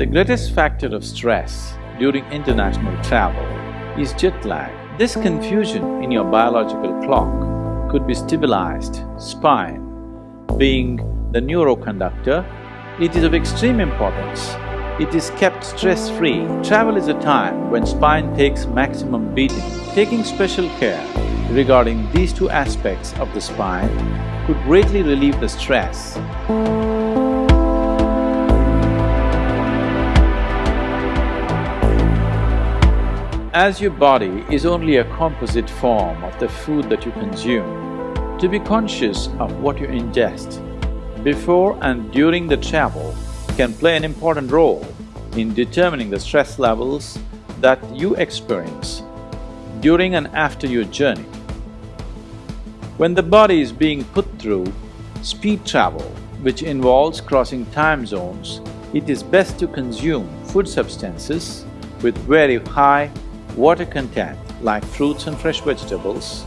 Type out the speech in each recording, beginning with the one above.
The greatest factor of stress during international travel is jet lag. This confusion in your biological clock could be stabilized. Spine being the neuroconductor, it is of extreme importance. It is kept stress-free. Travel is a time when spine takes maximum beating. Taking special care regarding these two aspects of the spine could greatly relieve the stress. As your body is only a composite form of the food that you consume, to be conscious of what you ingest before and during the travel can play an important role in determining the stress levels that you experience during and after your journey. When the body is being put through speed travel, which involves crossing time zones, it is best to consume food substances with very high water content like fruits and fresh vegetables,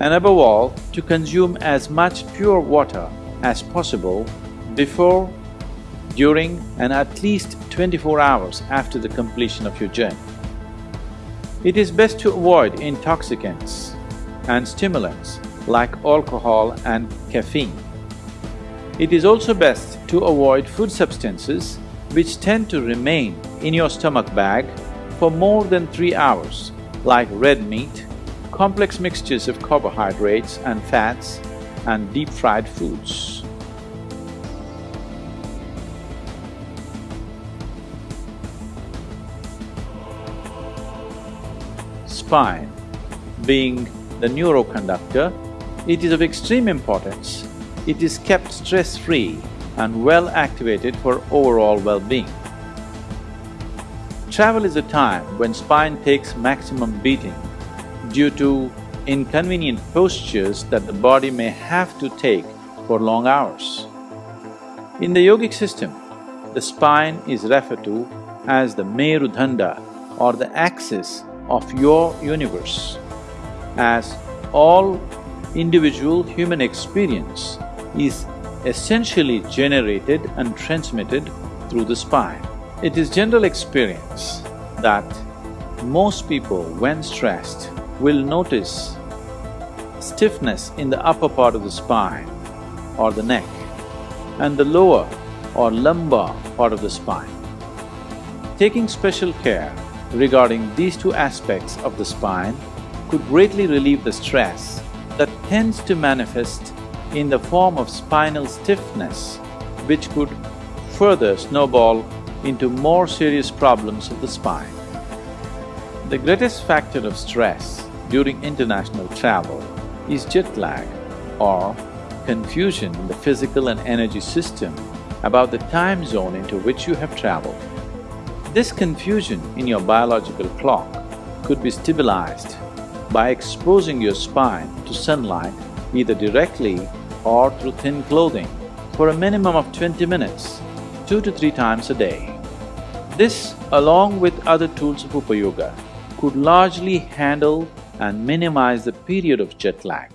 and above all, to consume as much pure water as possible before, during and at least twenty-four hours after the completion of your journey. It is best to avoid intoxicants and stimulants like alcohol and caffeine. It is also best to avoid food substances which tend to remain in your stomach bag for more than three hours, like red meat, complex mixtures of carbohydrates and fats, and deep-fried foods. Spine being the neuroconductor, it is of extreme importance. It is kept stress-free and well activated for overall well-being. Travel is a time when spine takes maximum beating due to inconvenient postures that the body may have to take for long hours. In the yogic system, the spine is referred to as the Merudanda or the axis of your universe, as all individual human experience is essentially generated and transmitted through the spine. It is general experience that most people when stressed will notice stiffness in the upper part of the spine or the neck and the lower or lumbar part of the spine. Taking special care regarding these two aspects of the spine could greatly relieve the stress that tends to manifest in the form of spinal stiffness which could further snowball into more serious problems of the spine. The greatest factor of stress during international travel is jet lag or confusion in the physical and energy system about the time zone into which you have traveled. This confusion in your biological clock could be stabilized by exposing your spine to sunlight either directly or through thin clothing for a minimum of twenty minutes two to three times a day. This, along with other tools of Upayoga, could largely handle and minimize the period of jet lag.